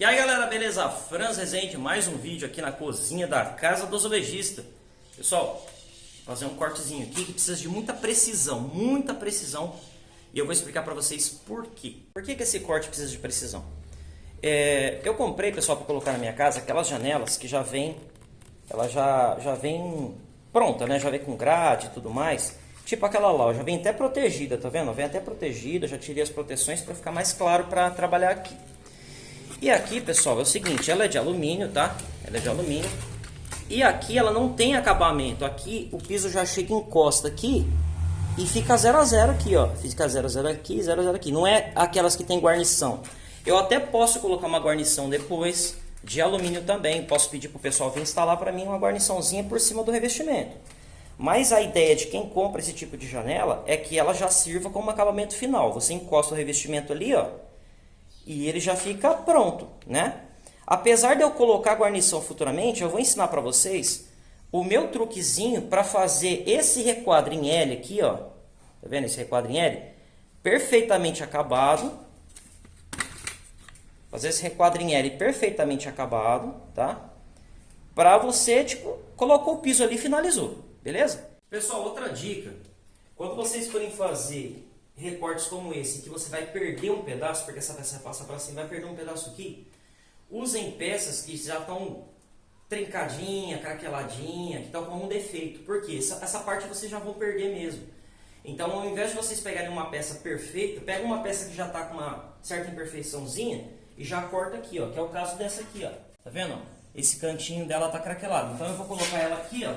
E aí galera, beleza? Franz Rezende, mais um vídeo aqui na cozinha da Casa do Azulejista. Pessoal, fazer um cortezinho aqui que precisa de muita precisão, muita precisão. E eu vou explicar para vocês por quê. Por que, que esse corte precisa de precisão? É, eu comprei, pessoal, para colocar na minha casa aquelas janelas que já vem, ela já, já vem pronta, né? Já vem com grade e tudo mais. Tipo aquela lá, já vem até protegida, tá vendo? Vem até protegida, já tirei as proteções para ficar mais claro para trabalhar aqui. E aqui, pessoal, é o seguinte, ela é de alumínio, tá? Ela é de alumínio. E aqui ela não tem acabamento. Aqui o piso já chega encosta aqui e fica 0 a 0 aqui, ó. Fica 0 a 0 aqui, 0 a 0 aqui. Não é aquelas que tem guarnição. Eu até posso colocar uma guarnição depois de alumínio também. Posso pedir pro pessoal vir instalar para mim uma guarniçãozinha por cima do revestimento. Mas a ideia de quem compra esse tipo de janela é que ela já sirva como acabamento final. Você encosta o revestimento ali, ó e ele já fica pronto, né? Apesar de eu colocar guarnição futuramente, eu vou ensinar para vocês o meu truquezinho para fazer esse requadro em L aqui, ó. Tá vendo esse requadro em L? Perfeitamente acabado. Fazer esse requadro em L perfeitamente acabado, tá? Para você, tipo, colocou o piso ali e finalizou, beleza? Pessoal, outra dica. Quando vocês forem fazer recortes como esse, que você vai perder um pedaço, porque essa peça passa para cima, vai perder um pedaço aqui, usem peças que já estão trincadinha, craqueladinha, que estão com um defeito. Porque essa, essa parte vocês já vão perder mesmo. Então, ao invés de vocês pegarem uma peça perfeita, pega uma peça que já está com uma certa imperfeiçãozinha e já corta aqui, ó, que é o caso dessa aqui, ó. Tá vendo? Esse cantinho dela está craquelado. Então, eu vou colocar ela aqui, ó,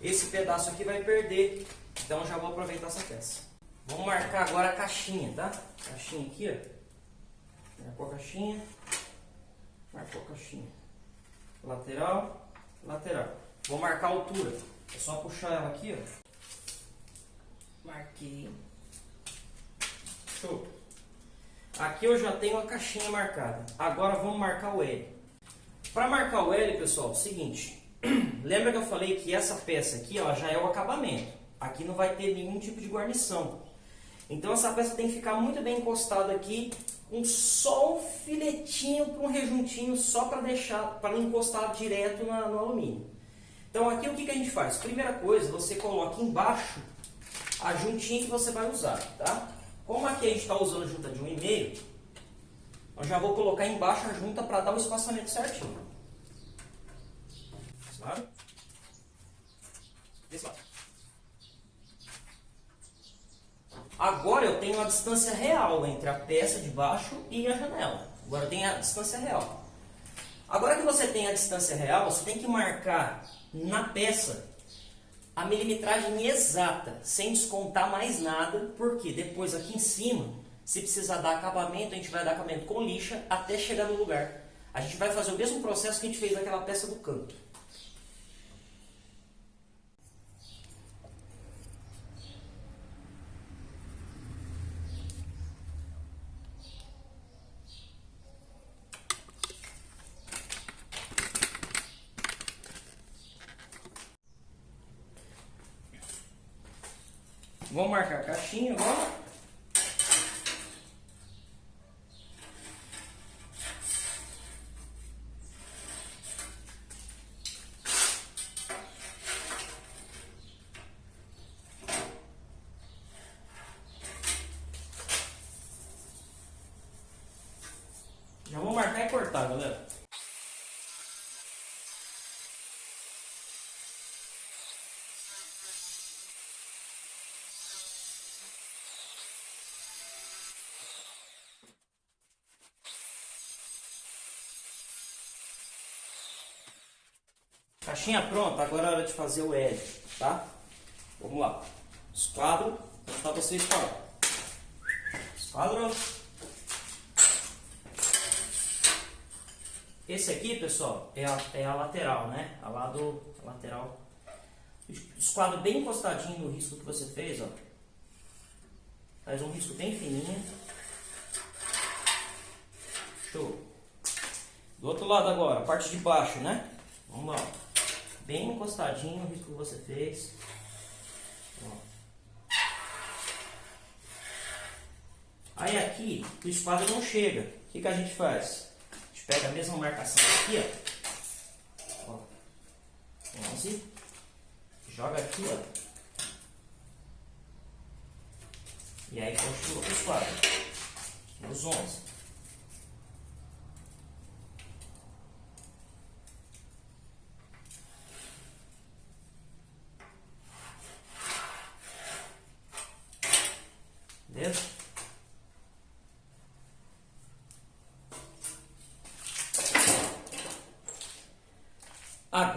esse pedaço aqui vai perder. Então já vou aproveitar essa peça. Vamos marcar agora a caixinha, tá? Caixinha aqui, ó. Marcou a caixinha. Marcou a caixinha. Lateral, lateral. Vou marcar a altura. É só puxar ela aqui, ó. Marquei. Show. Aqui eu já tenho a caixinha marcada. Agora vamos marcar o L. Para marcar o L, pessoal, é o seguinte. Lembra que eu falei que essa peça aqui ó, já é o acabamento. Aqui não vai ter nenhum tipo de guarnição. Então essa peça tem que ficar muito bem encostada aqui, com só um filetinho para um rejuntinho, só para deixar, para não encostar direto na, no alumínio. Então aqui o que, que a gente faz? Primeira coisa, você coloca embaixo a juntinha que você vai usar, tá? Como aqui a gente está usando junta de 1,5, eu já vou colocar embaixo a junta para dar o espaçamento certinho. Claro? Desse lado. Agora eu tenho a distância real entre a peça de baixo e a janela. Agora eu tenho a distância real. Agora que você tem a distância real, você tem que marcar na peça a milimetragem exata, sem descontar mais nada, porque depois aqui em cima, se precisar dar acabamento, a gente vai dar acabamento com lixa até chegar no lugar. A gente vai fazer o mesmo processo que a gente fez naquela peça do canto. Vamos marcar a caixinha agora. Já vou marcar e cortar, galera. Caixinha pronta, agora é hora de fazer o L, tá? Vamos lá. Esquadro, vou mostrar pra vocês qual Esquadro. Esse aqui, pessoal, é a, é a lateral, né? A lado a lateral. Esquadro bem encostadinho no risco que você fez, ó. Faz um risco bem fininho. Show. Do outro lado agora, a parte de baixo, né? Vamos lá bem encostadinho o risco que você fez. Aí aqui, o esquadro não chega. O que, que a gente faz? A gente pega a mesma marcação aqui, ó. ó 11. Joga aqui, ó. E aí continua o esquadro. Os 11.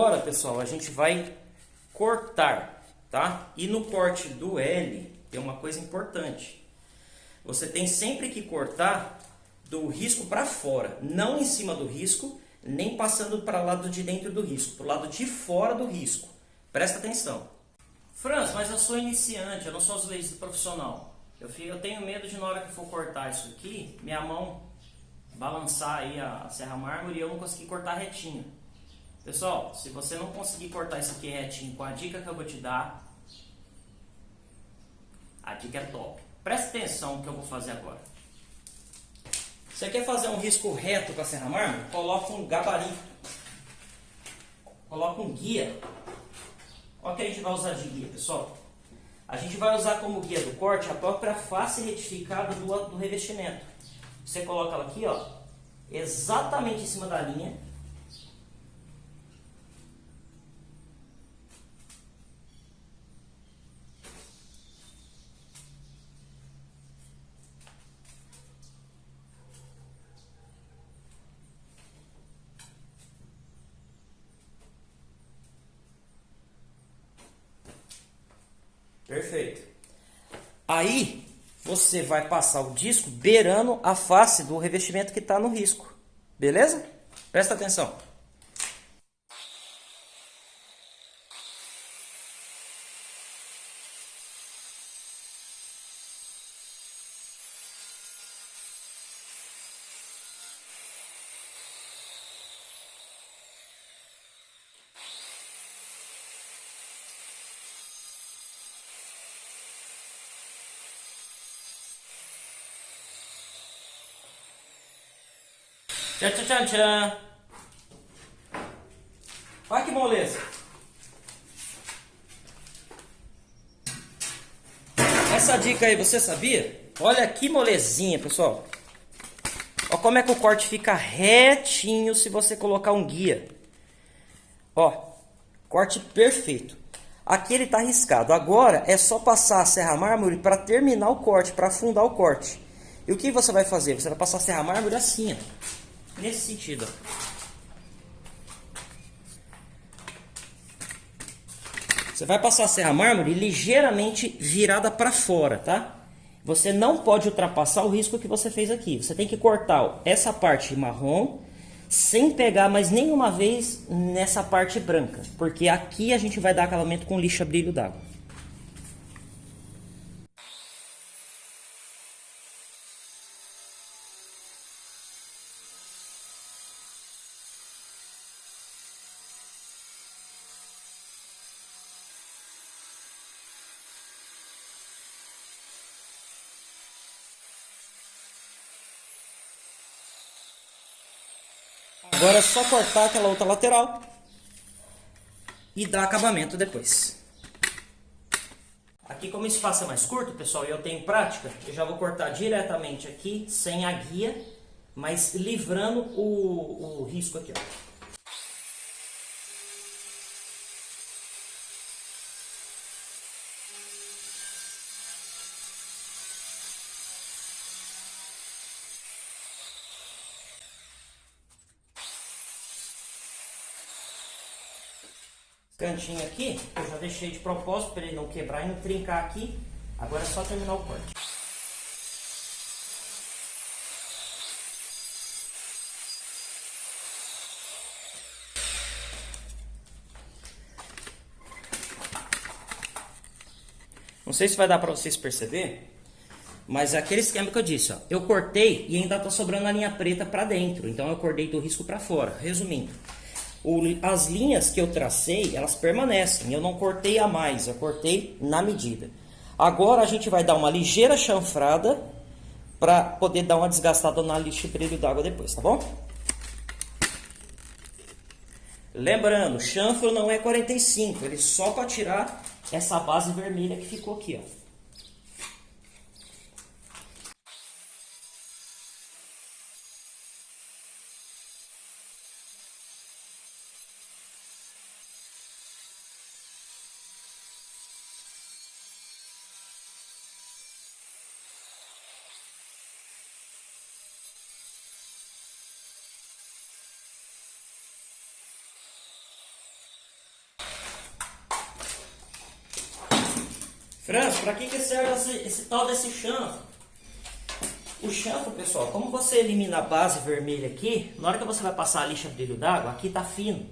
Agora, pessoal, a gente vai cortar, tá? E no corte do L tem uma coisa importante. Você tem sempre que cortar do risco para fora, não em cima do risco, nem passando para o lado de dentro do risco, para o lado de fora do risco. Presta atenção. Franz, mas eu sou iniciante, eu não sou azulejista profissional. Eu, eu tenho medo de na hora que for cortar isso aqui, minha mão balançar aí a serra mármore e eu não conseguir cortar retinho. Pessoal, se você não conseguir cortar isso aqui retinho com a dica que eu vou te dar, a dica é top. Presta atenção no que eu vou fazer agora. Você quer fazer um risco reto com a serra mármore? Coloca um gabarito. Coloca um guia. Olha o que a gente vai usar de guia, pessoal. A gente vai usar como guia do corte a própria face retificada do, do revestimento. Você coloca ela aqui, ó, exatamente em cima da linha Perfeito. Aí você vai passar o disco beirando a face do revestimento que está no risco. Beleza? Presta atenção. Tchan, tchan, tchan, tchan. Olha que moleza. Essa dica aí, você sabia? Olha que molezinha, pessoal. Olha como é que o corte fica retinho se você colocar um guia. Ó, corte perfeito. Aqui ele está riscado. Agora é só passar a serra mármore para terminar o corte, para afundar o corte. E o que você vai fazer? Você vai passar a serra mármore assim, ó nesse sentido. Você vai passar a serra mármore ligeiramente virada para fora, tá? Você não pode ultrapassar o risco que você fez aqui. Você tem que cortar essa parte marrom sem pegar mais nenhuma vez nessa parte branca. Porque aqui a gente vai dar acabamento com lixa brilho d'água. Agora é só cortar aquela outra lateral e dar acabamento depois. Aqui como o espaço é mais curto, pessoal, e eu tenho prática, eu já vou cortar diretamente aqui, sem a guia, mas livrando o, o risco aqui, ó. Cantinho aqui, eu já deixei de propósito para ele não quebrar e não trincar aqui. Agora é só terminar o corte. Não sei se vai dar para vocês perceber, mas é aquele esquema que eu disse, ó, eu cortei e ainda está sobrando a linha preta para dentro, então eu cortei do risco para fora. Resumindo, o, as linhas que eu tracei, elas permanecem. Eu não cortei a mais, eu cortei na medida. Agora a gente vai dar uma ligeira chanfrada para poder dar uma desgastada na lixa brilho d'água depois, tá bom? Lembrando, chanfro não é 45, ele só para tirar essa base vermelha que ficou aqui, ó. Franz, para que, que serve esse, esse tal desse chanfro? O chanfro, pessoal, como você elimina a base vermelha aqui, na hora que você vai passar a lixa brilho d'água, aqui está fino.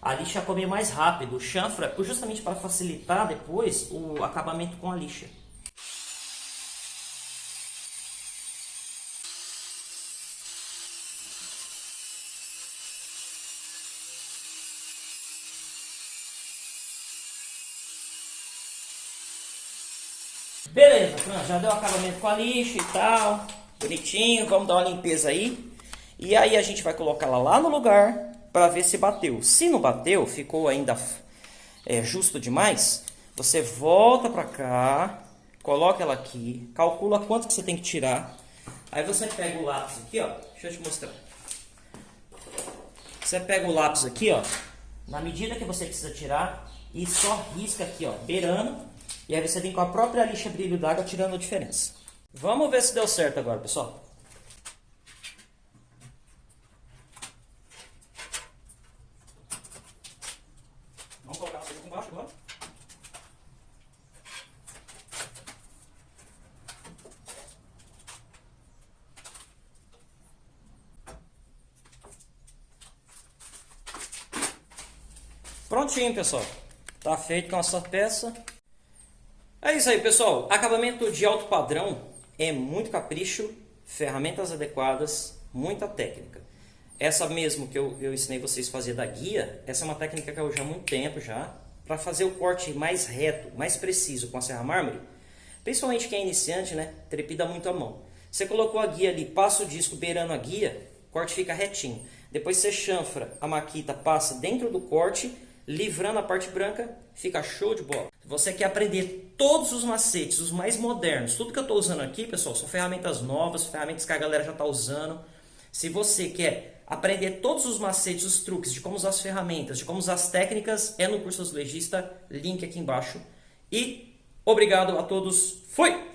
A lixa come mais rápido. O chanfro é justamente para facilitar depois o acabamento com a lixa. Beleza, pronto, já deu acabamento com a lixa e tal, bonitinho, vamos dar uma limpeza aí. E aí a gente vai colocar ela lá no lugar para ver se bateu. Se não bateu, ficou ainda é, justo demais, você volta para cá, coloca ela aqui, calcula quanto que você tem que tirar. Aí você pega o lápis aqui, ó, deixa eu te mostrar. Você pega o lápis aqui, ó, na medida que você precisa tirar e só risca aqui, ó, beirando e aí você vem com a própria lixa brilho d'água tirando a diferença. Vamos ver se deu certo agora, pessoal. Vamos colocar agora. Prontinho, pessoal. Tá feito com a nossa peça. É isso aí, pessoal. Acabamento de alto padrão é muito capricho, ferramentas adequadas, muita técnica. Essa mesmo que eu, eu ensinei vocês a fazer da guia, essa é uma técnica que eu uso há muito tempo já, para fazer o corte mais reto, mais preciso com a serra mármore. Principalmente quem é iniciante, né? Trepida muito a mão. Você colocou a guia ali, passa o disco beirando a guia, o corte fica retinho. Depois você chanfra, a maquita passa dentro do corte, livrando a parte branca, fica show de bola. Você quer aprender todos os macetes, os mais modernos, tudo que eu estou usando aqui, pessoal, são ferramentas novas, ferramentas que a galera já está usando. Se você quer aprender todos os macetes, os truques de como usar as ferramentas, de como usar as técnicas, é no curso Azulejista, link aqui embaixo. E obrigado a todos, fui!